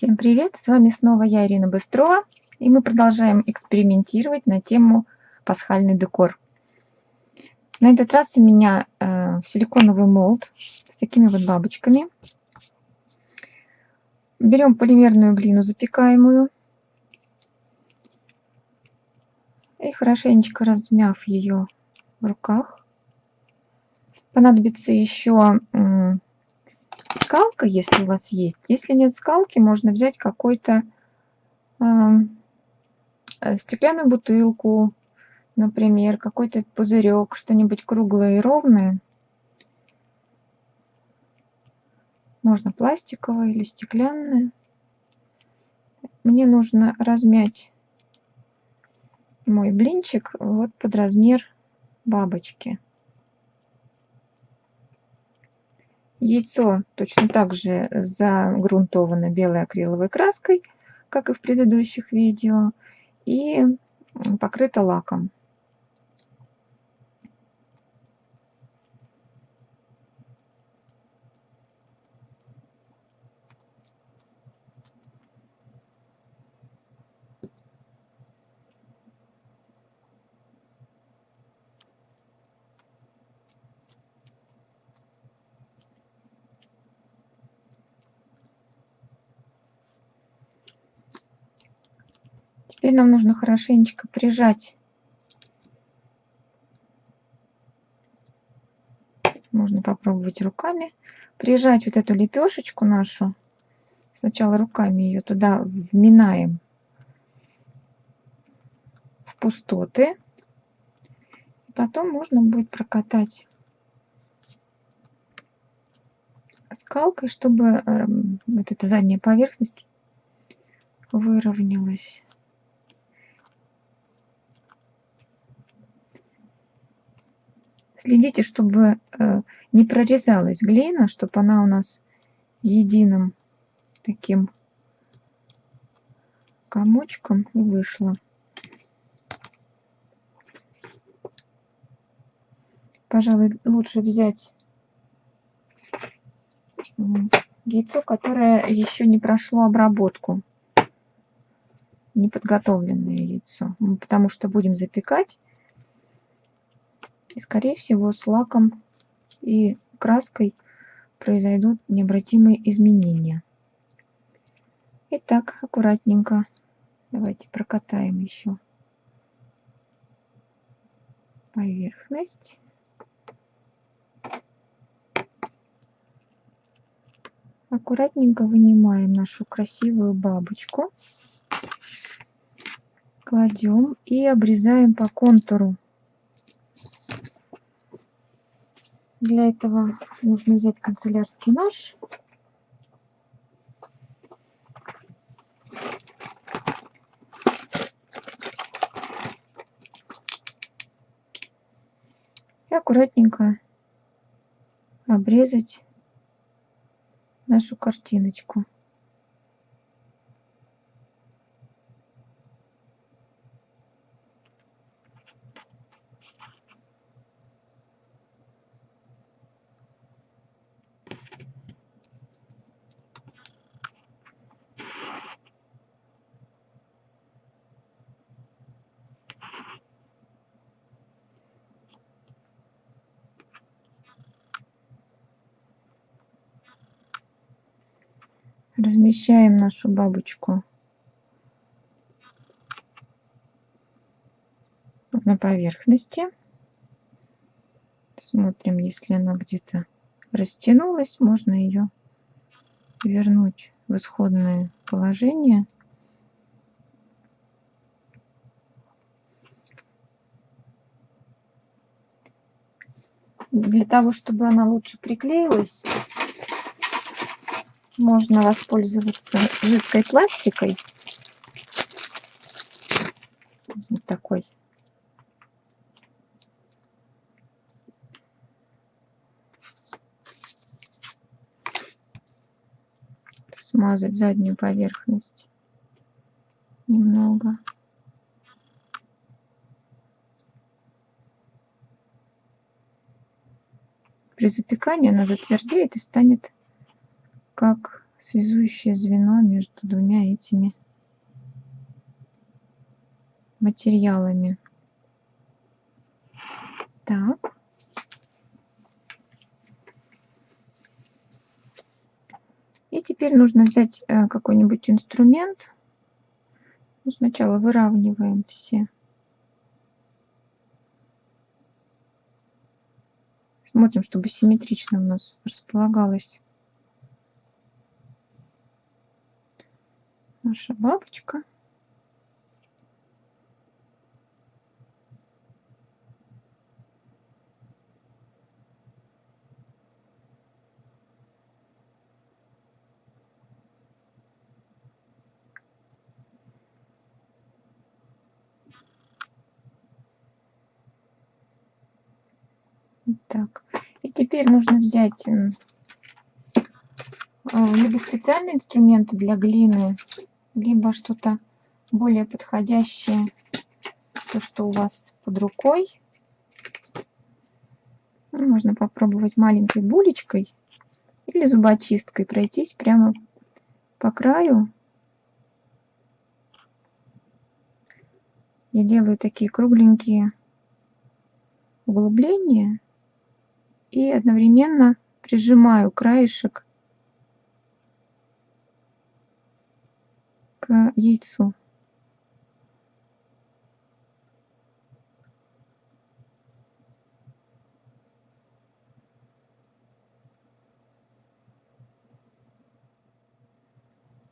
Всем привет! С вами снова я, Ирина Быстрова, и мы продолжаем экспериментировать на тему пасхальный декор. На этот раз у меня э, силиконовый молд с такими вот бабочками. Берем полимерную глину запекаемую и хорошенечко размяв ее в руках. Понадобится еще скалка, если у вас есть. Если нет скалки, можно взять какой-то э, стеклянную бутылку, например, какой-то пузырек, что-нибудь круглое и ровное. Можно пластиковое или стеклянное. Мне нужно размять мой блинчик вот под размер бабочки. Яйцо точно так же загрунтовано белой акриловой краской, как и в предыдущих видео, и покрыто лаком. Теперь нам нужно хорошенечко прижать. Можно попробовать руками. Прижать вот эту лепешечку нашу. Сначала руками ее туда вминаем в пустоты. Потом можно будет прокатать скалкой, чтобы эм, вот эта задняя поверхность выровнялась. Следите, чтобы э, не прорезалась глина, чтобы она у нас единым таким комочком вышла. Пожалуй, лучше взять яйцо, которое еще не прошло обработку. Неподготовленное яйцо. Потому что будем запекать и, скорее всего, с лаком и краской произойдут необратимые изменения. Итак, аккуратненько. Давайте прокатаем еще поверхность. Аккуратненько вынимаем нашу красивую бабочку. Кладем и обрезаем по контуру Для этого нужно взять канцелярский нож. И аккуратненько обрезать нашу картиночку. Размещаем нашу бабочку на поверхности. Смотрим, если она где-то растянулась, можно ее вернуть в исходное положение. Для того, чтобы она лучше приклеилась, можно воспользоваться жидкой пластикой. Вот такой. Смазать заднюю поверхность немного. При запекании она затвердеет и станет как связующее звено между двумя этими материалами. Так. И теперь нужно взять э, какой-нибудь инструмент. Ну, сначала выравниваем все. Смотрим, чтобы симметрично у нас располагалась наша бабочка. Так, и теперь нужно взять э, либо специальные инструменты для глины, либо что-то более подходящее, то, что у вас под рукой. Ну, можно попробовать маленькой булечкой или зубочисткой пройтись прямо по краю. Я делаю такие кругленькие углубления и одновременно прижимаю краешек яйцу.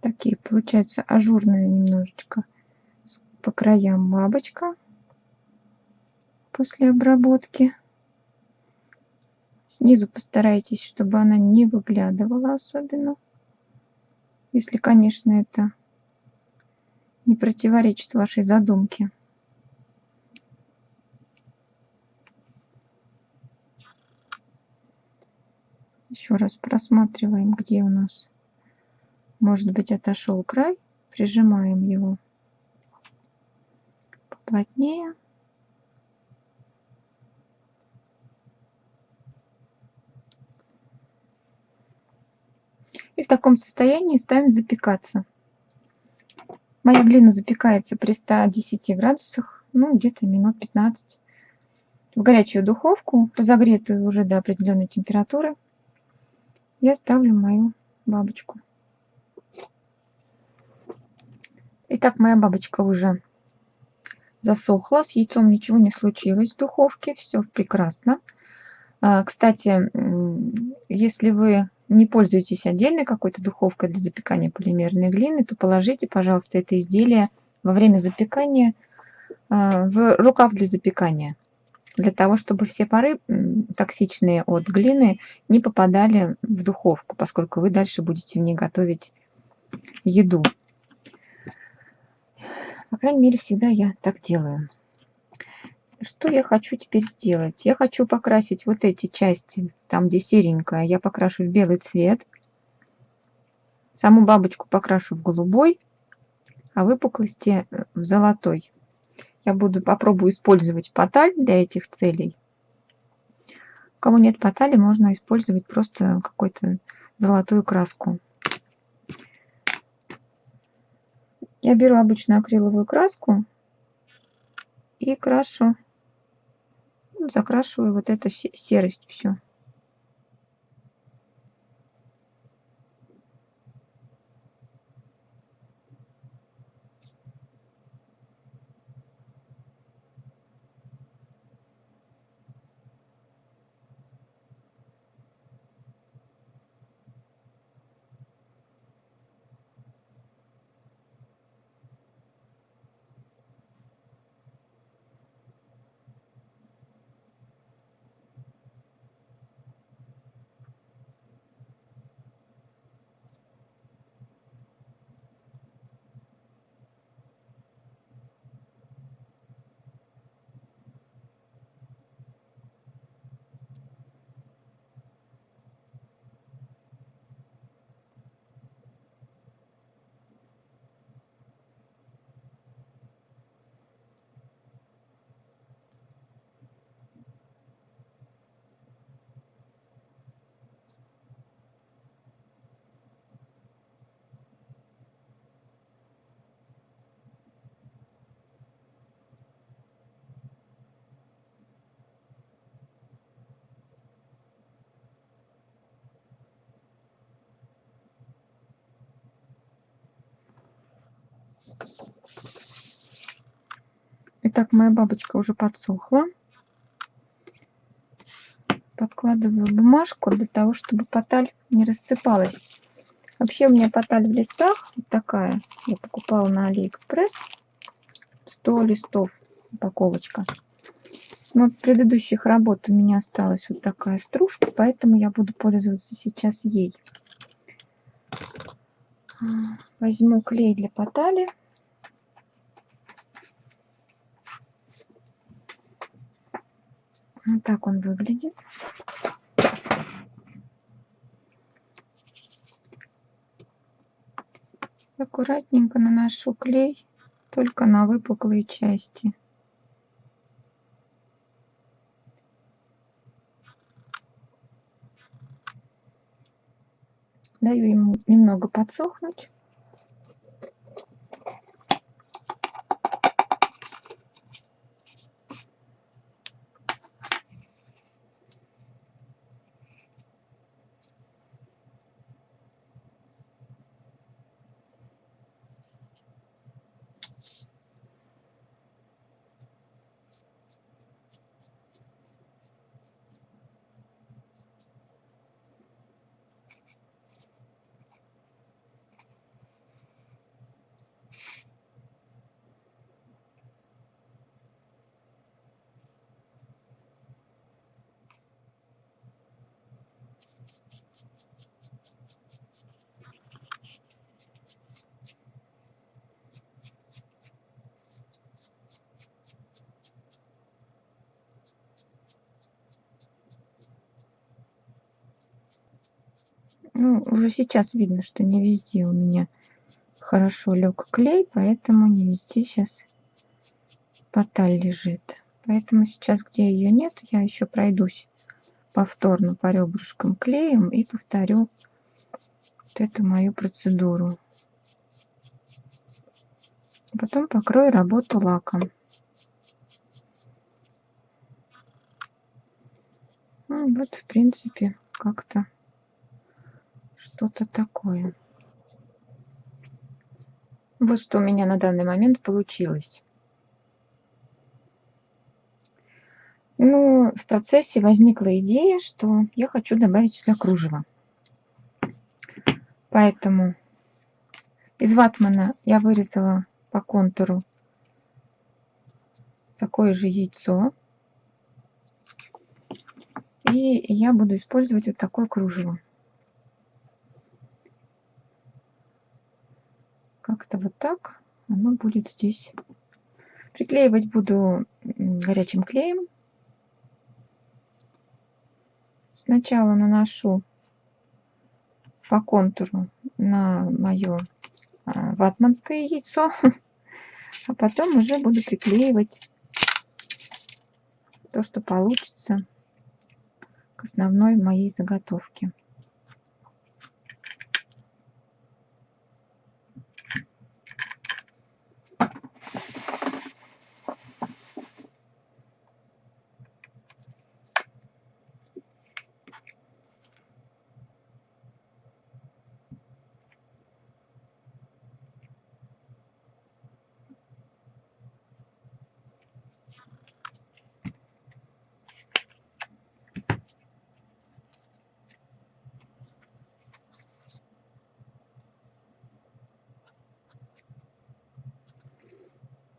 Такие получаются ажурные немножечко по краям бабочка после обработки. Снизу постарайтесь, чтобы она не выглядывала особенно. Если, конечно, это не противоречит вашей задумке. Еще раз просматриваем, где у нас может быть отошел край. Прижимаем его поплотнее. И в таком состоянии ставим запекаться. Моя глина запекается при 110 градусах, ну, где-то минут 15. В горячую духовку, разогретую уже до определенной температуры, я ставлю мою бабочку. Итак, моя бабочка уже засохла, с яйцом ничего не случилось в духовке, все прекрасно. А, кстати, если вы не пользуетесь отдельной какой-то духовкой для запекания полимерной глины, то положите, пожалуйста, это изделие во время запекания а, в рукав для запекания, для того, чтобы все пары токсичные от глины не попадали в духовку, поскольку вы дальше будете в ней готовить еду. По крайней мере, всегда я так делаю. Что я хочу теперь сделать? Я хочу покрасить вот эти части, там где серенькая, я покрашу в белый цвет. Саму бабочку покрашу в голубой, а выпуклости э, в золотой. Я буду попробую использовать поталь для этих целей. У кого нет потали, можно использовать просто какую-то золотую краску. Я беру обычную акриловую краску и крашу закрашиваю вот эту серость все. Итак, моя бабочка уже подсохла. Подкладываю бумажку для того, чтобы поталь не рассыпалась. Вообще у меня поталь в листах вот такая. Я покупала на Алиэкспресс. 100 листов упаковочка. Но от предыдущих работ у меня осталась вот такая стружка, поэтому я буду пользоваться сейчас ей. Возьму клей для потали. Вот так он выглядит. Аккуратненько наношу клей только на выпуклые части. Даю ему немного подсохнуть. Ну, уже сейчас видно, что не везде у меня хорошо лег клей, поэтому не везде сейчас поталь лежит. Поэтому сейчас, где ее нет, я еще пройдусь повторно по ребрышкам клеем и повторю вот эту мою процедуру. Потом покрою работу лаком. Ну, вот, в принципе, как-то что-то такое. Вот что у меня на данный момент получилось. Ну, в процессе возникла идея, что я хочу добавить сюда кружево. Поэтому из ватмана я вырезала по контуру такое же яйцо. И я буду использовать вот такое кружево. Как-то вот так оно будет здесь. Приклеивать буду горячим клеем. Сначала наношу по контуру на мое а, ватманское яйцо, а потом уже буду приклеивать то, что получится к основной моей заготовке.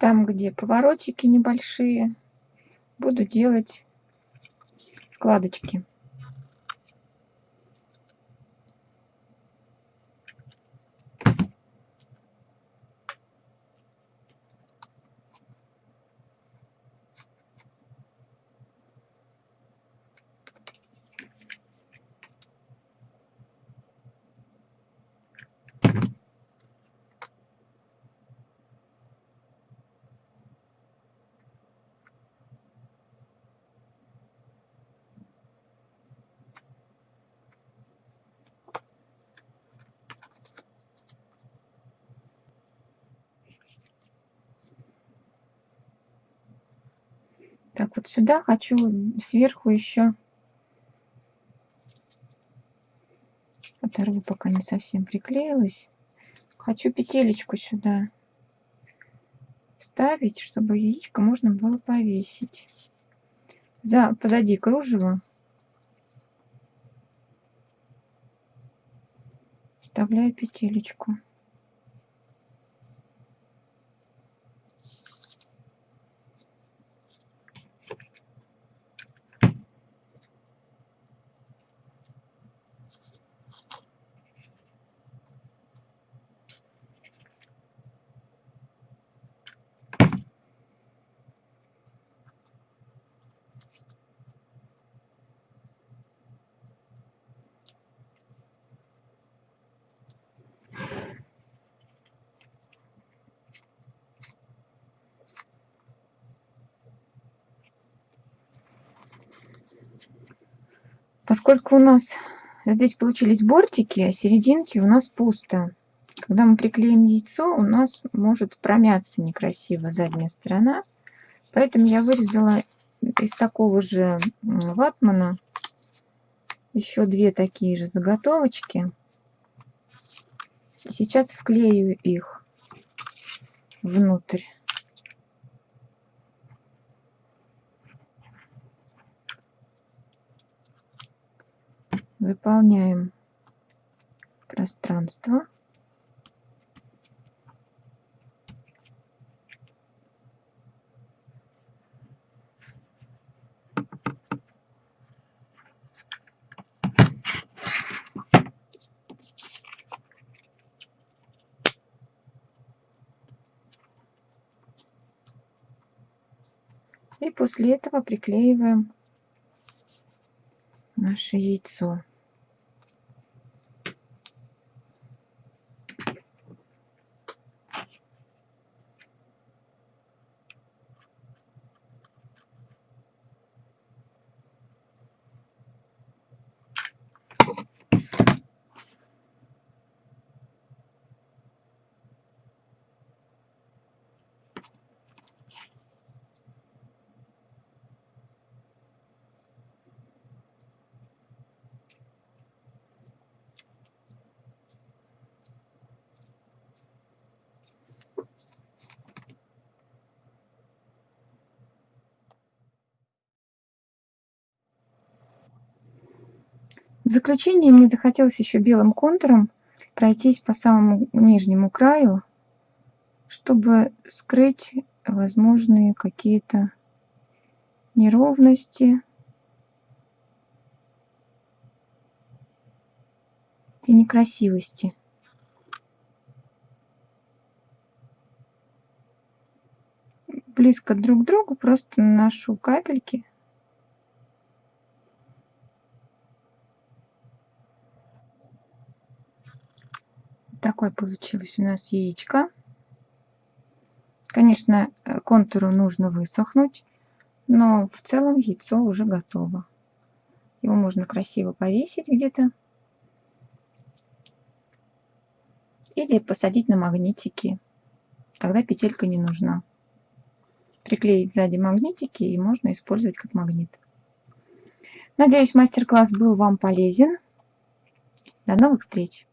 Там, где поворотики небольшие, буду делать складочки. Так, вот сюда хочу сверху еще оторву, пока не совсем приклеилась. Хочу петелечку сюда вставить, чтобы яичко можно было повесить. За, позади кружева вставляю петелечку. Поскольку у нас здесь получились бортики, а серединки у нас пусто. Когда мы приклеим яйцо, у нас может промяться некрасиво задняя сторона. Поэтому я вырезала из такого же ватмана еще две такие же заготовочки. И сейчас вклею их внутрь. Заполняем пространство. И после этого приклеиваем наше яйцо. В заключение мне захотелось еще белым контуром пройтись по самому нижнему краю, чтобы скрыть возможные какие-то неровности и некрасивости. Близко друг к другу просто наношу капельки такой получилось у нас яичко. Конечно, э, контуру нужно высохнуть, но в целом яйцо уже готово. Его можно красиво повесить где-то. Или посадить на магнитики. Тогда петелька не нужна. Приклеить сзади магнитики и можно использовать как магнит. Надеюсь, мастер-класс был вам полезен. До новых встреч!